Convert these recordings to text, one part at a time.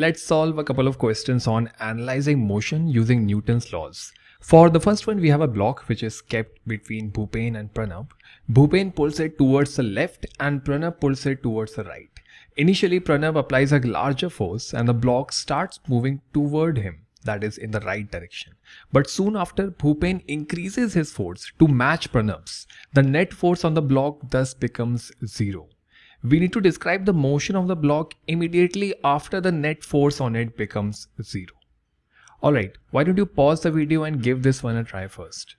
Let's solve a couple of questions on analyzing motion using Newton's laws. For the first one, we have a block which is kept between Bhupen and Pranab. Bhupen pulls it towards the left and Pranab pulls it towards the right. Initially, Pranab applies a larger force and the block starts moving toward him, that is in the right direction. But soon after, Bhupen increases his force to match Pranab's. The net force on the block thus becomes zero we need to describe the motion of the block immediately after the net force on it becomes zero. Alright, why don't you pause the video and give this one a try first.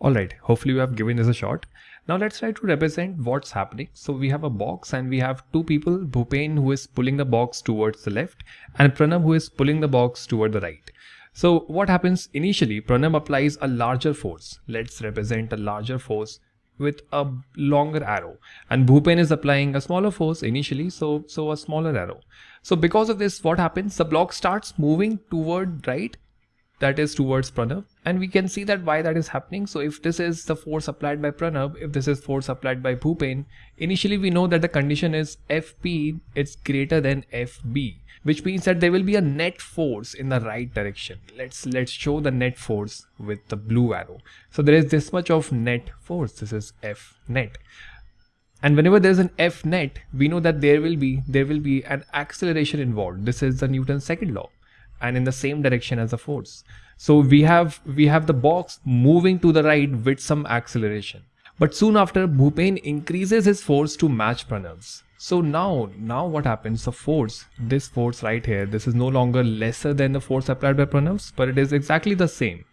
Alright, hopefully you have given this a shot. Now let's try to represent what's happening. So we have a box and we have two people, Bhupen who is pulling the box towards the left and Pranab who is pulling the box toward the right. So what happens initially, Pranab applies a larger force. Let's represent a larger force with a longer arrow. And Bhupen is applying a smaller force initially so so a smaller arrow. So because of this what happens? The block starts moving toward right that is towards Pranav. and we can see that why that is happening so if this is the force applied by Pranav, if this is force applied by Bhupen initially we know that the condition is FP it's greater than FB which means that there will be a net force in the right direction. Let's let's show the net force with the blue arrow. So there is this much of net force. This is F net. And whenever there's an F net, we know that there will be there will be an acceleration involved. This is the Newton's second law and in the same direction as the force. So we have we have the box moving to the right with some acceleration. But soon after, Bhupen increases his force to match Pranab's. So now, now what happens? The force, this force right here, this is no longer lesser than the force applied by Pranab's, but it is exactly the same.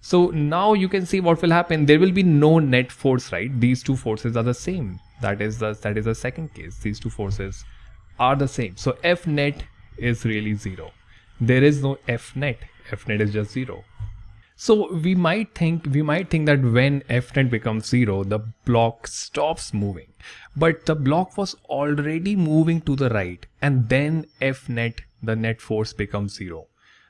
So now you can see what will happen. There will be no net force, right? These two forces are the same. That is the that is the second case. These two forces are the same. So F net is really zero. There is no F net. F net is just zero. So we might think we might think that when f net becomes zero, the block stops moving. But the block was already moving to the right and then f net, the net force becomes zero.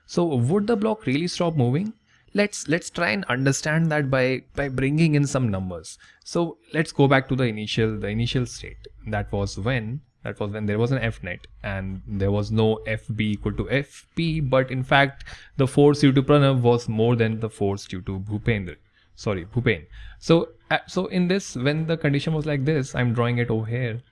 So would the block really stop moving? Let's let's try and understand that by by bringing in some numbers. So let's go back to the initial the initial state. That was when that was when there was an fnet and there was no fb equal to fp but in fact the force due to Pranab was more than the force due to Bhupendra. Sorry Bhupen. So uh, so in this when the condition was like this I'm drawing it over here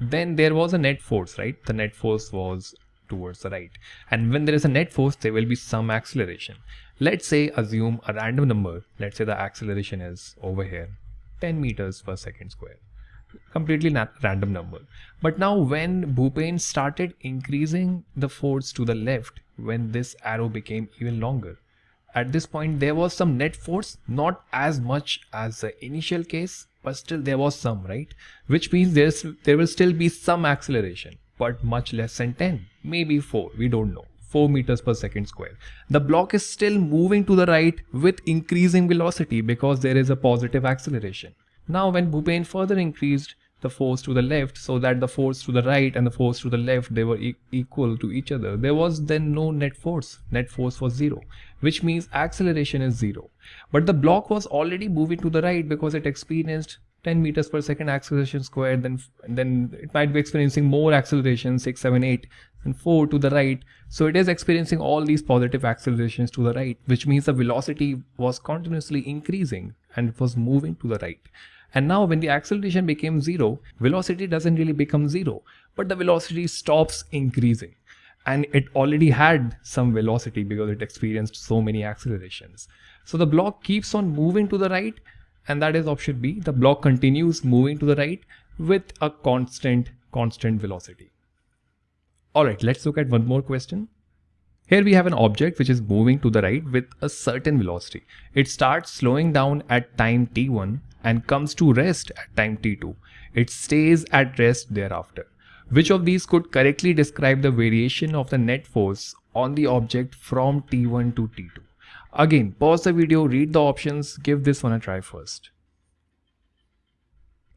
then there was a net force right? The net force was towards the right. And when there is a net force there will be some acceleration. Let's say assume a random number. Let's say the acceleration is over here 10 meters per second square completely random number. But now when Bhupen started increasing the force to the left, when this arrow became even longer, at this point there was some net force, not as much as the initial case, but still there was some, right? Which means there's there will still be some acceleration, but much less than 10, maybe 4, we don't know. 4 meters per second square. The block is still moving to the right with increasing velocity because there is a positive acceleration. Now when Bhupen further increased the force to the left so that the force to the right and the force to the left they were e equal to each other there was then no net force. Net force was zero which means acceleration is zero. But the block was already moving to the right because it experienced 10 meters per second acceleration squared then then it might be experiencing more acceleration 6 7 8 and 4 to the right so it is experiencing all these positive accelerations to the right which means the velocity was continuously increasing and it was moving to the right. And now when the acceleration became zero, velocity doesn't really become zero, but the velocity stops increasing. And it already had some velocity because it experienced so many accelerations. So the block keeps on moving to the right and that is option B. The block continues moving to the right with a constant, constant velocity. Alright, let's look at one more question. Here we have an object which is moving to the right with a certain velocity. It starts slowing down at time t1 and comes to rest at time t2. It stays at rest thereafter. Which of these could correctly describe the variation of the net force on the object from t1 to t2? Again, pause the video, read the options, give this one a try first.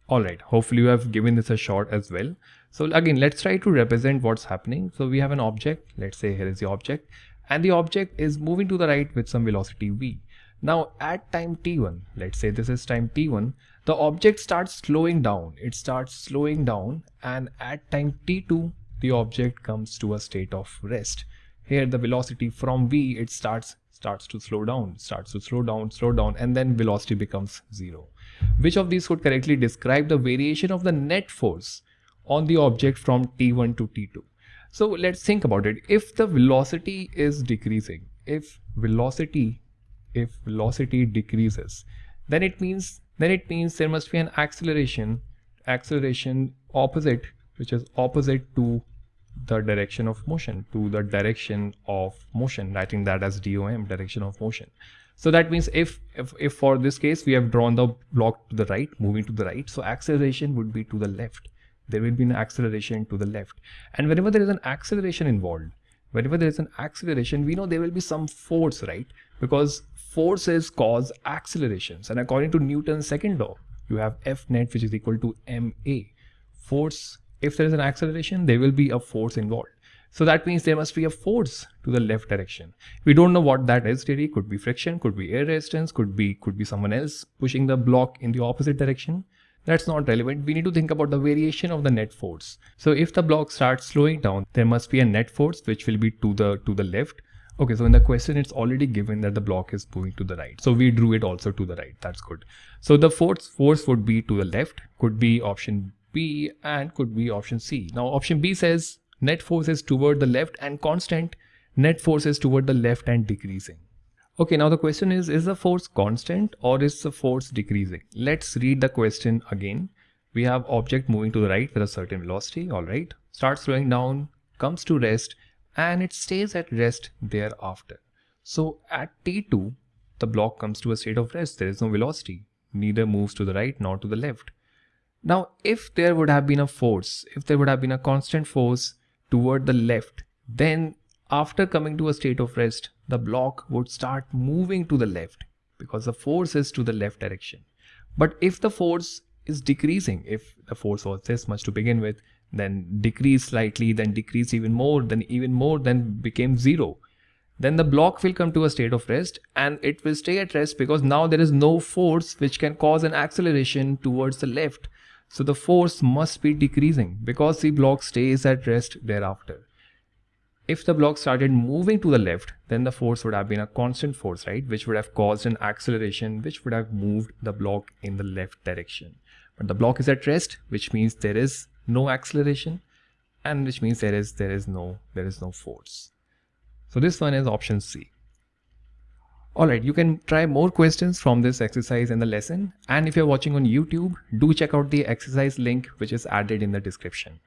Alright, hopefully you have given this a shot as well. So again, let's try to represent what's happening. So we have an object, let's say here is the object, and the object is moving to the right with some velocity v. Now at time t1, let's say this is time t1, the object starts slowing down. It starts slowing down and at time t2, the object comes to a state of rest. Here the velocity from v, it starts starts to slow down, starts to slow down, slow down, and then velocity becomes zero. Which of these could correctly describe the variation of the net force on the object from t1 to t2? So let's think about it. If the velocity is decreasing, if velocity, if velocity decreases, then it means then it means there must be an acceleration, acceleration opposite, which is opposite to the direction of motion, to the direction of motion, writing that as DOM, direction of motion. So that means if, if, if for this case, we have drawn the block to the right, moving to the right, so acceleration would be to the left. There will be an acceleration to the left. And whenever there is an acceleration involved, whenever there is an acceleration, we know there will be some force, right? Because forces cause accelerations. And according to Newton's second law, you have F net which is equal to ma. Force, if there is an acceleration, there will be a force involved. So that means there must be a force to the left direction. We don't know what that is really. Could be friction, could be air resistance, could be could be someone else pushing the block in the opposite direction. That's not relevant. We need to think about the variation of the net force. So if the block starts slowing down, there must be a net force which will be to the to the left. Okay, so in the question, it's already given that the block is moving to the right. So we drew it also to the right. That's good. So the force force would be to the left, could be option B and could be option C. Now option B says net force is toward the left and constant, net force is toward the left and decreasing. Okay, now the question is, is the force constant or is the force decreasing? Let's read the question again. We have object moving to the right with a certain velocity, alright. Starts slowing down, comes to rest and it stays at rest thereafter. So at T2, the block comes to a state of rest. There is no velocity, neither moves to the right nor to the left. Now, if there would have been a force, if there would have been a constant force toward the left, then after coming to a state of rest, the block would start moving to the left because the force is to the left direction. But if the force is decreasing, if the force was this much to begin with, then decrease slightly, then decrease even more, then even more, then became zero. Then the block will come to a state of rest and it will stay at rest because now there is no force which can cause an acceleration towards the left. So the force must be decreasing because the block stays at rest thereafter. If the block started moving to the left, then the force would have been a constant force, right? Which would have caused an acceleration, which would have moved the block in the left direction. But the block is at rest, which means there is no acceleration and which means there is, there is no, there is no force. So this one is option C. Alright, you can try more questions from this exercise in the lesson. And if you're watching on YouTube, do check out the exercise link which is added in the description.